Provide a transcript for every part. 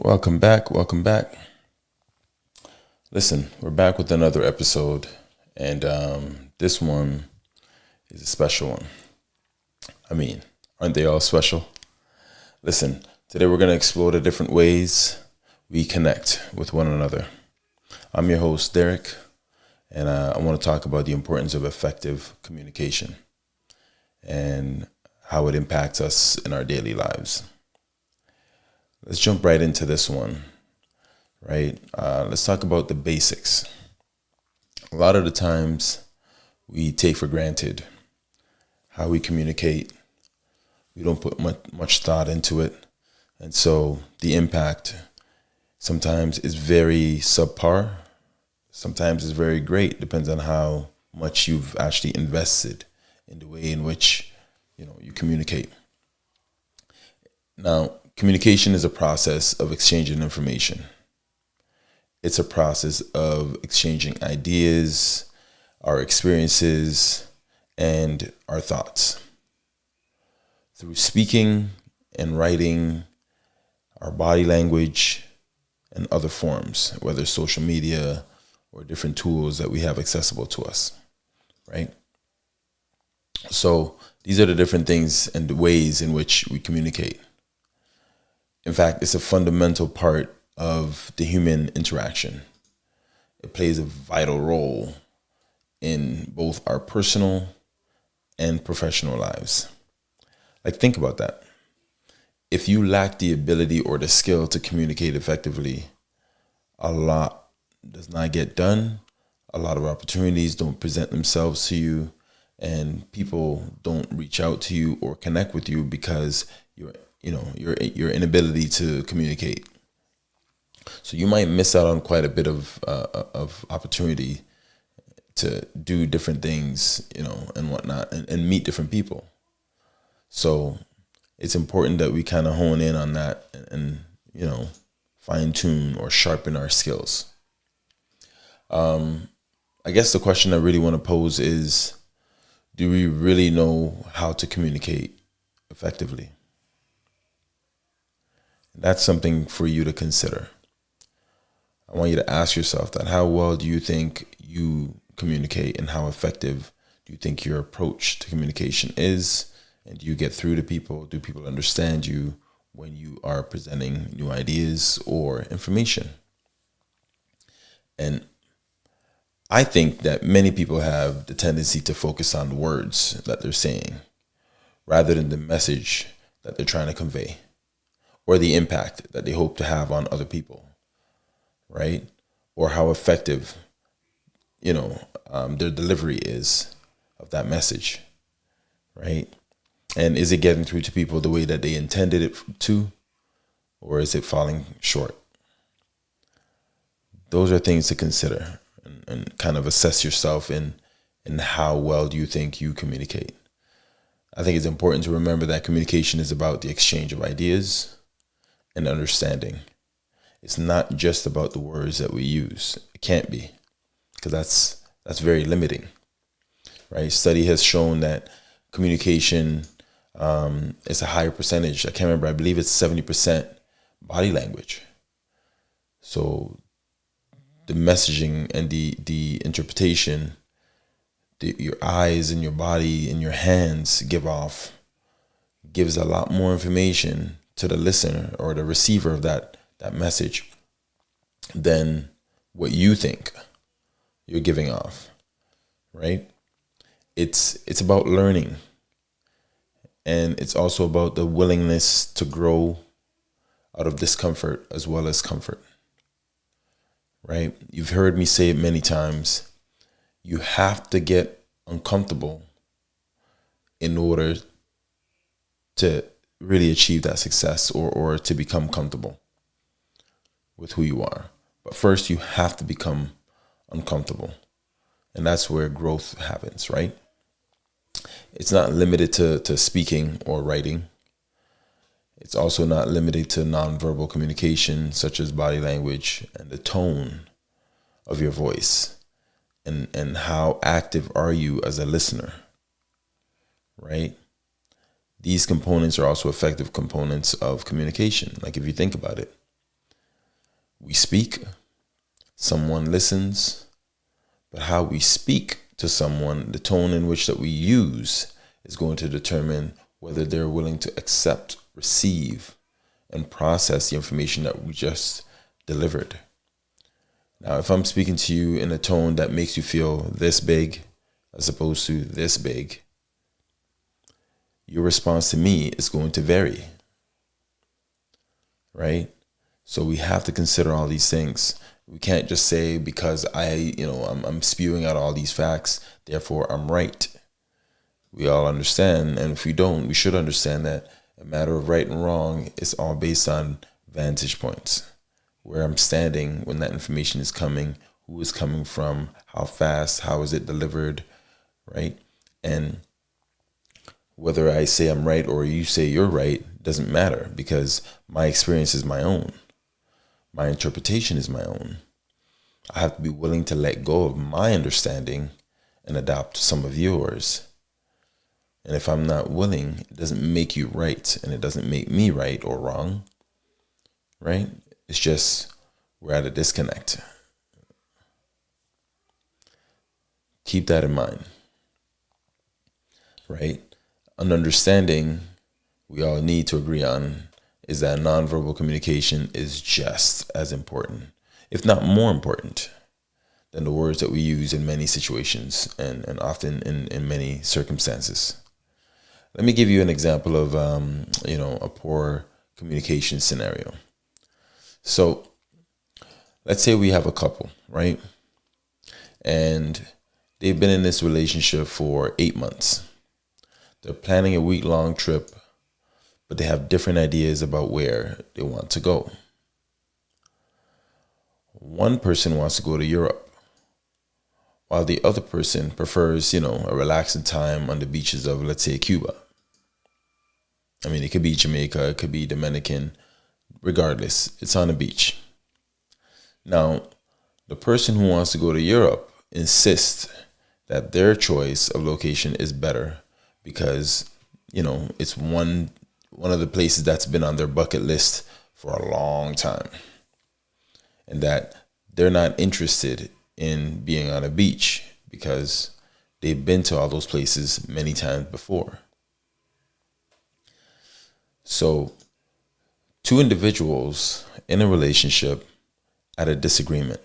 Welcome back. Welcome back. Listen, we're back with another episode, and um, this one is a special one. I mean, aren't they all special? Listen, today we're going to explore the different ways we connect with one another. I'm your host, Derek, and uh, I want to talk about the importance of effective communication and how it impacts us in our daily lives. Let's jump right into this one, right? Uh, let's talk about the basics. A lot of the times we take for granted how we communicate. We don't put much, much thought into it. And so the impact sometimes is very subpar, sometimes is very great, depends on how much you've actually invested in the way in which you know you communicate. Now, communication is a process of exchanging information. It's a process of exchanging ideas, our experiences, and our thoughts. Through speaking and writing, our body language, and other forms, whether social media or different tools that we have accessible to us, right? So these are the different things and ways in which we communicate. In fact, it's a fundamental part of the human interaction. It plays a vital role in both our personal and professional lives. Like, think about that. If you lack the ability or the skill to communicate effectively, a lot does not get done. A lot of opportunities don't present themselves to you and people don't reach out to you or connect with you because your you know your your inability to communicate. So you might miss out on quite a bit of uh, of opportunity to do different things, you know, and whatnot, and, and meet different people. So it's important that we kind of hone in on that and, and you know fine tune or sharpen our skills. Um, I guess the question I really want to pose is do we really know how to communicate effectively? That's something for you to consider. I want you to ask yourself that how well do you think you communicate and how effective do you think your approach to communication is? And do you get through to people? Do people understand you when you are presenting new ideas or information? And I think that many people have the tendency to focus on the words that they're saying rather than the message that they're trying to convey or the impact that they hope to have on other people, right? Or how effective, you know, um, their delivery is of that message, right? And is it getting through to people the way that they intended it to, or is it falling short? Those are things to consider and, and kind of assess yourself in in how well do you think you communicate. I think it's important to remember that communication is about the exchange of ideas and understanding. It's not just about the words that we use. It can't be, because that's that's very limiting, right? Study has shown that communication um, is a higher percentage. I can't remember. I believe it's seventy percent body language. So the messaging and the the interpretation the, your eyes and your body and your hands give off gives a lot more information to the listener or the receiver of that that message than what you think you're giving off right it's it's about learning and it's also about the willingness to grow out of discomfort as well as comfort right? You've heard me say it many times. You have to get uncomfortable in order to really achieve that success or, or to become comfortable with who you are. But first, you have to become uncomfortable. And that's where growth happens, right? It's not limited to, to speaking or writing. It's also not limited to nonverbal communication, such as body language and the tone of your voice. And, and how active are you as a listener, right? These components are also effective components of communication. Like if you think about it, we speak, someone listens, but how we speak to someone, the tone in which that we use is going to determine whether they're willing to accept, receive, and process the information that we just delivered. Now, if I'm speaking to you in a tone that makes you feel this big as opposed to this big, your response to me is going to vary. Right? So we have to consider all these things. We can't just say because I, you know, I'm, I'm spewing out all these facts, therefore I'm right. We all understand, and if we don't, we should understand that a matter of right and wrong is all based on vantage points, where I'm standing when that information is coming, who is coming from, how fast, how is it delivered, right? And whether I say I'm right or you say you're right doesn't matter because my experience is my own. My interpretation is my own. I have to be willing to let go of my understanding and adopt some of yours. And if I'm not willing, it doesn't make you right and it doesn't make me right or wrong. Right? It's just we're at a disconnect. Keep that in mind. Right? An understanding we all need to agree on is that nonverbal communication is just as important, if not more important, than the words that we use in many situations and, and often in, in many circumstances. Let me give you an example of, um, you know, a poor communication scenario. So let's say we have a couple, right? And they've been in this relationship for eight months. They're planning a week long trip, but they have different ideas about where they want to go. One person wants to go to Europe, while the other person prefers, you know, a relaxing time on the beaches of, let's say, Cuba. I mean, it could be Jamaica, it could be Dominican, regardless, it's on the beach. Now, the person who wants to go to Europe insists that their choice of location is better because, you know, it's one one of the places that's been on their bucket list for a long time. And that they're not interested in being on a beach because they've been to all those places many times before. So, two individuals in a relationship at a disagreement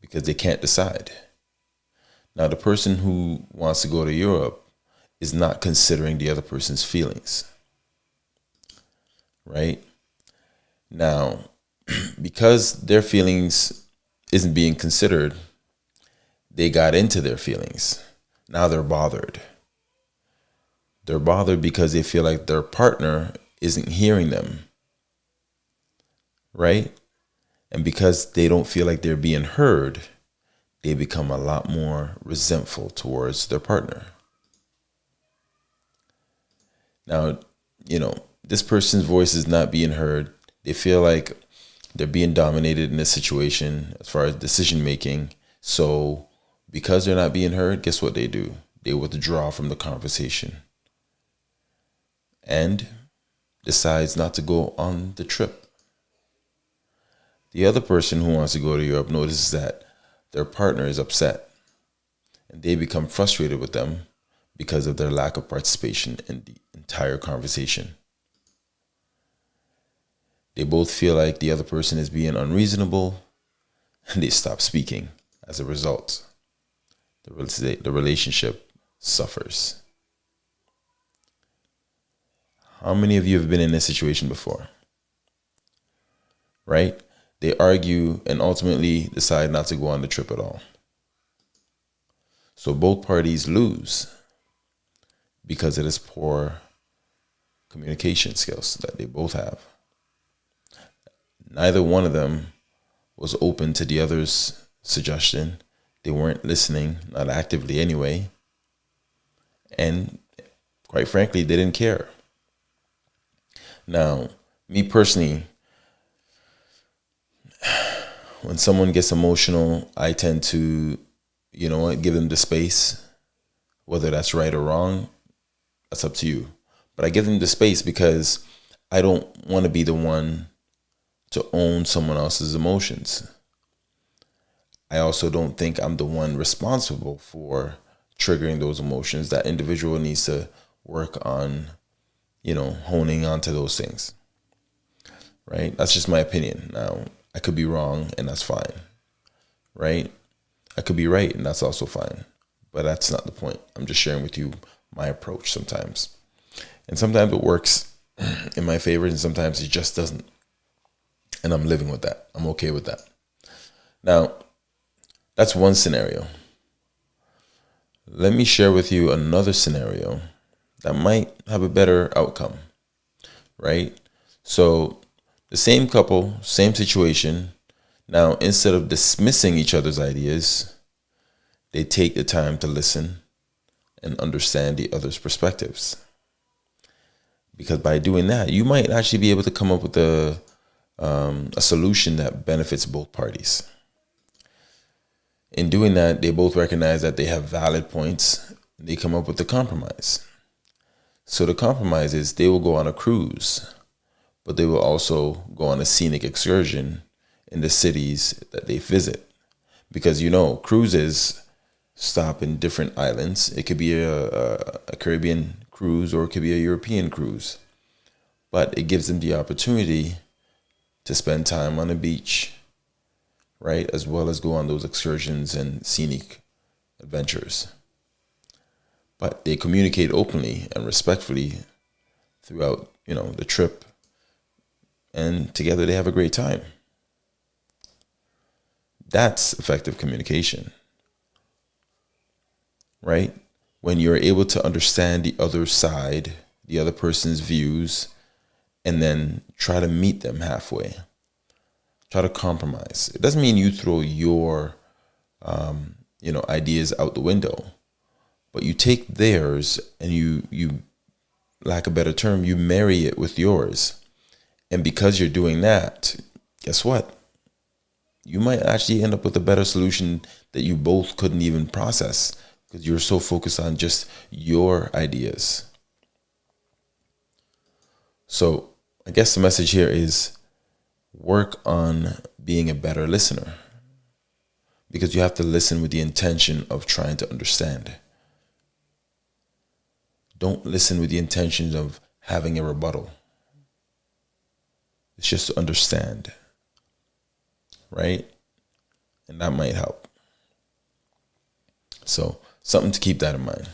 because they can't decide. Now, the person who wants to go to Europe is not considering the other person's feelings. Right? Now, because their feelings isn't being considered, they got into their feelings. Now they're bothered. They're bothered because they feel like their partner isn't hearing them. Right? And because they don't feel like they're being heard, they become a lot more resentful towards their partner. Now, you know, this person's voice is not being heard. They feel like they're being dominated in this situation as far as decision making. So, because they're not being heard, guess what they do? They withdraw from the conversation and decides not to go on the trip. The other person who wants to go to Europe notices that their partner is upset and they become frustrated with them because of their lack of participation in the entire conversation. They both feel like the other person is being unreasonable and they stop speaking as a result. The, the relationship suffers. How many of you have been in this situation before? Right? They argue and ultimately decide not to go on the trip at all. So both parties lose because it is poor communication skills that they both have. Neither one of them was open to the other's suggestion. They weren't listening, not actively anyway. And quite frankly, they didn't care. Now, me personally, when someone gets emotional, I tend to, you know, give them the space. Whether that's right or wrong, that's up to you. But I give them the space because I don't want to be the one to own someone else's emotions. I also don't think I'm the one responsible for triggering those emotions. That individual needs to work on, you know, honing onto those things. Right? That's just my opinion. Now, I could be wrong and that's fine. Right? I could be right and that's also fine. But that's not the point. I'm just sharing with you my approach sometimes. And sometimes it works in my favor and sometimes it just doesn't. And I'm living with that. I'm okay with that. Now, that's one scenario. Let me share with you another scenario that might have a better outcome, right? So, the same couple, same situation. Now, instead of dismissing each other's ideas, they take the time to listen and understand the other's perspectives. Because by doing that, you might actually be able to come up with a, um, a solution that benefits both parties. In doing that, they both recognize that they have valid points. They come up with a compromise. So the compromise is they will go on a cruise, but they will also go on a scenic excursion in the cities that they visit. Because you know, cruises stop in different islands. It could be a, a, a Caribbean cruise or it could be a European cruise. But it gives them the opportunity to spend time on the beach, right? As well as go on those excursions and scenic adventures. But they communicate openly and respectfully throughout, you know, the trip. And together they have a great time. That's effective communication. Right? When you're able to understand the other side, the other person's views, and then try to meet them halfway try to compromise. It doesn't mean you throw your, um, you know, ideas out the window, but you take theirs and you you, lack a better term, you marry it with yours, and because you're doing that, guess what? You might actually end up with a better solution that you both couldn't even process because you're so focused on just your ideas. So I guess the message here is work on being a better listener because you have to listen with the intention of trying to understand. Don't listen with the intention of having a rebuttal. It's just to understand, right? And that might help. So, something to keep that in mind.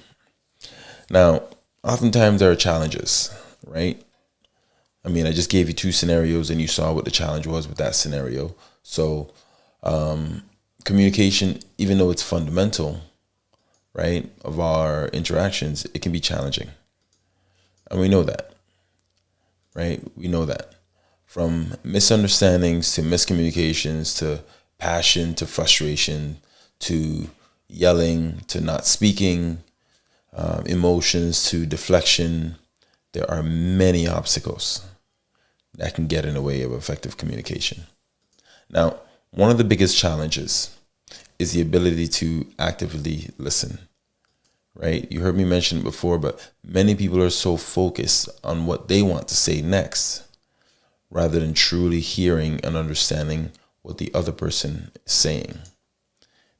Now, oftentimes there are challenges, right? I mean, I just gave you two scenarios and you saw what the challenge was with that scenario. So, um, communication, even though it's fundamental, right, of our interactions, it can be challenging. And we know that, right? We know that. From misunderstandings to miscommunications to passion to frustration to yelling to not speaking, um, emotions to deflection, there are many obstacles that can get in the way of effective communication. Now, one of the biggest challenges is the ability to actively listen. Right? You heard me mention it before, but many people are so focused on what they want to say next rather than truly hearing and understanding what the other person is saying.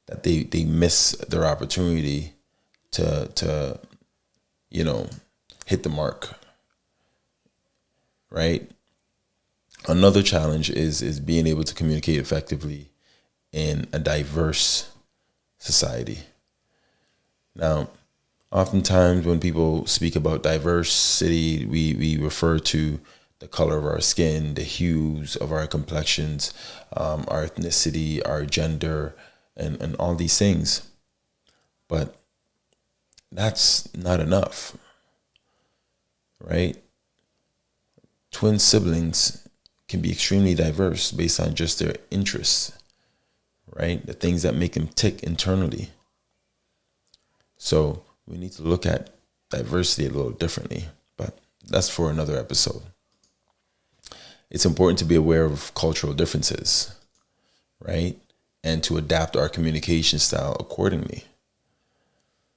That they, they miss their opportunity to to you know hit the mark. Right? another challenge is is being able to communicate effectively in a diverse society. Now, oftentimes when people speak about diversity, we, we refer to the color of our skin, the hues of our complexions, um, our ethnicity, our gender, and, and all these things. But that's not enough, right? Twin siblings can be extremely diverse based on just their interests, right? The things that make them tick internally. So we need to look at diversity a little differently, but that's for another episode. It's important to be aware of cultural differences, right? And to adapt our communication style accordingly.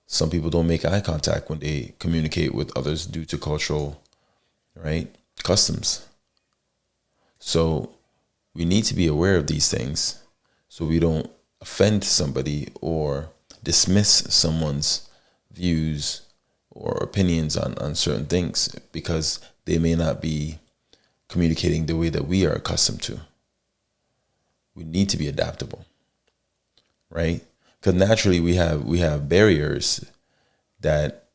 Some people don't make eye contact when they communicate with others due to cultural, right, customs so we need to be aware of these things so we don't offend somebody or dismiss someone's views or opinions on, on certain things because they may not be communicating the way that we are accustomed to. We need to be adaptable, right? Because naturally we have we have barriers that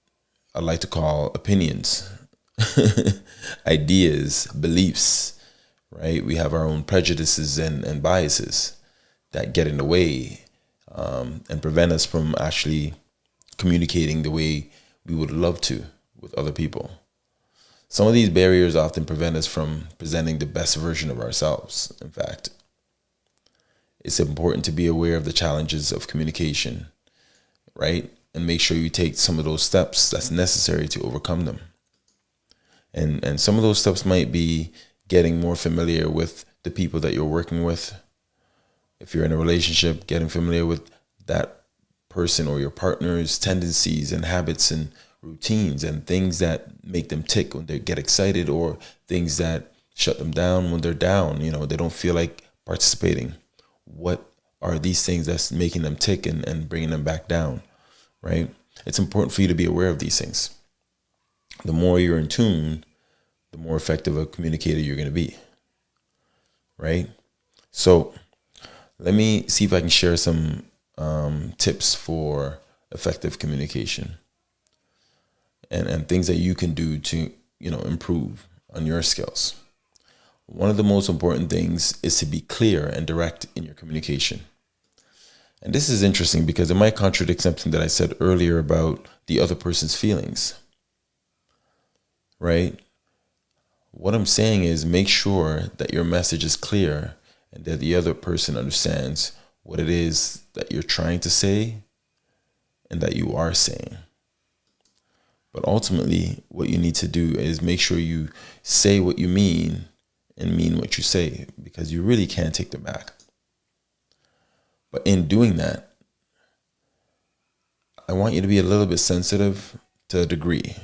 I like to call opinions, ideas, beliefs, right? We have our own prejudices and, and biases that get in the way um, and prevent us from actually communicating the way we would love to with other people. Some of these barriers often prevent us from presenting the best version of ourselves, in fact. It's important to be aware of the challenges of communication, right? And make sure you take some of those steps that's necessary to overcome them. And and some of those steps might be getting more familiar with the people that you're working with. If you're in a relationship, getting familiar with that person or your partner's tendencies and habits and routines and things that make them tick when they get excited or things that shut them down when they're down you know they don't feel like participating what are these things that's making them tick and, and bringing them back down right? It's important for you to be aware of these things. The more you're in tune the more effective a communicator you're going to be right? So let me see if i can share some um, tips for effective communication and, and things that you can do to, you know, improve on your skills. One of the most important things is to be clear and direct in your communication. And this is interesting because it might contradict something that I said earlier about the other person's feelings. Right? What I'm saying is make sure that your message is clear and that the other person understands what it is that you're trying to say and that you are saying. But ultimately, what you need to do is make sure you say what you mean and mean what you say because you really can't take them back. But in doing that, I want you to be a little bit sensitive to a degree,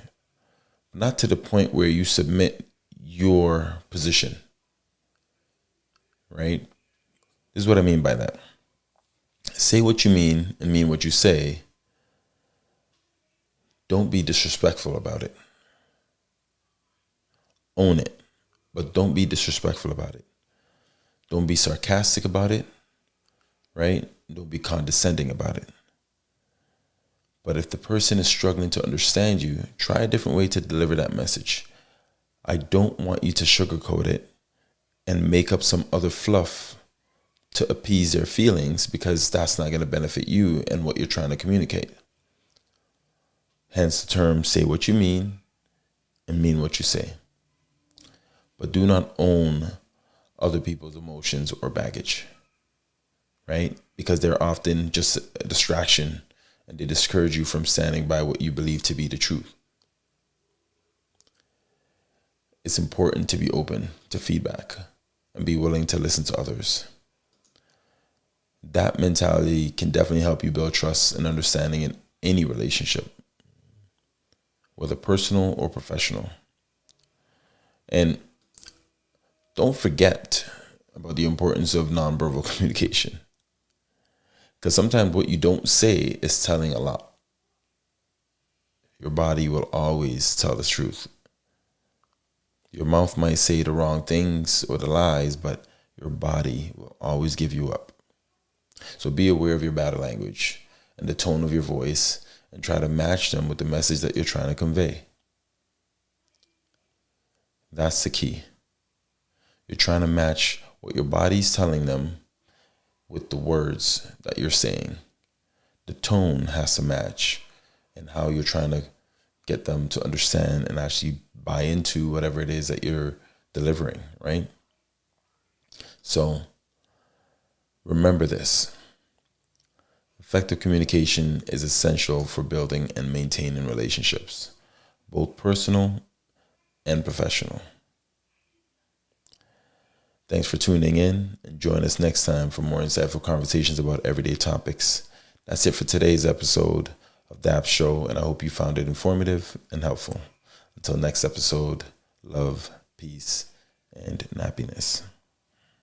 not to the point where you submit your position. Right? This is what I mean by that. Say what you mean and mean what you say don't be disrespectful about it. Own it, but don't be disrespectful about it. Don't be sarcastic about it, right? Don't be condescending about it. But if the person is struggling to understand you, try a different way to deliver that message. I don't want you to sugarcoat it and make up some other fluff to appease their feelings because that's not going to benefit you and what you're trying to communicate. Hence the term say what you mean and mean what you say. But do not own other people's emotions or baggage, right? Because they're often just a distraction and they discourage you from standing by what you believe to be the truth. It's important to be open to feedback and be willing to listen to others. That mentality can definitely help you build trust and understanding in any relationship whether personal or professional. And don't forget about the importance of nonverbal communication. Because sometimes what you don't say is telling a lot. Your body will always tell the truth. Your mouth might say the wrong things or the lies, but your body will always give you up. So be aware of your body language and the tone of your voice and try to match them with the message that you're trying to convey. That's the key. You're trying to match what your body's telling them with the words that you're saying. The tone has to match and how you're trying to get them to understand and actually buy into whatever it is that you're delivering, right? So remember this. Effective communication is essential for building and maintaining relationships, both personal and professional. Thanks for tuning in and join us next time for more insightful conversations about everyday topics. That's it for today's episode of the App Show, and I hope you found it informative and helpful. Until next episode, love, peace, and happiness.